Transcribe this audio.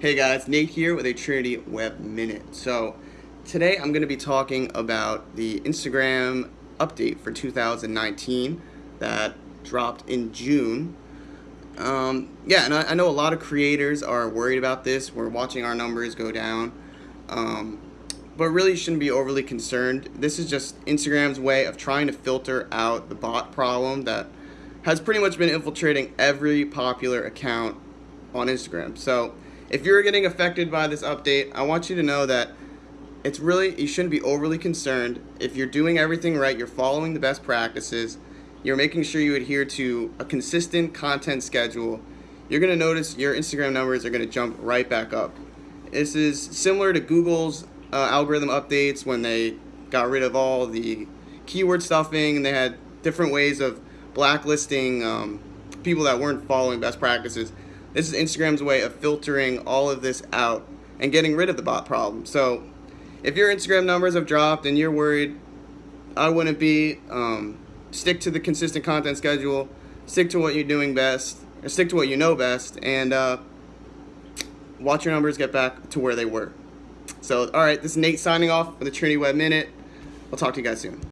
Hey guys, Nate here with a Trinity Web Minute. So today I'm going to be talking about the Instagram update for 2019 that dropped in June. Um, yeah, and I, I, know a lot of creators are worried about this. We're watching our numbers go down. Um, but really shouldn't be overly concerned. This is just Instagram's way of trying to filter out the bot problem that has pretty much been infiltrating every popular account on Instagram. So if you're getting affected by this update, I want you to know that it's really, you shouldn't be overly concerned. If you're doing everything right, you're following the best practices, you're making sure you adhere to a consistent content schedule, you're going to notice your Instagram numbers are going to jump right back up. This is similar to Google's uh, algorithm updates when they got rid of all the keyword stuffing and they had different ways of blacklisting um, people that weren't following best practices. This is Instagram's way of filtering all of this out and getting rid of the bot problem. So if your Instagram numbers have dropped and you're worried, I wouldn't be. Um, stick to the consistent content schedule, stick to what you're doing best, or stick to what you know best, and uh, watch your numbers get back to where they were. So, all right, this is Nate signing off for the Trinity Web Minute. I'll talk to you guys soon.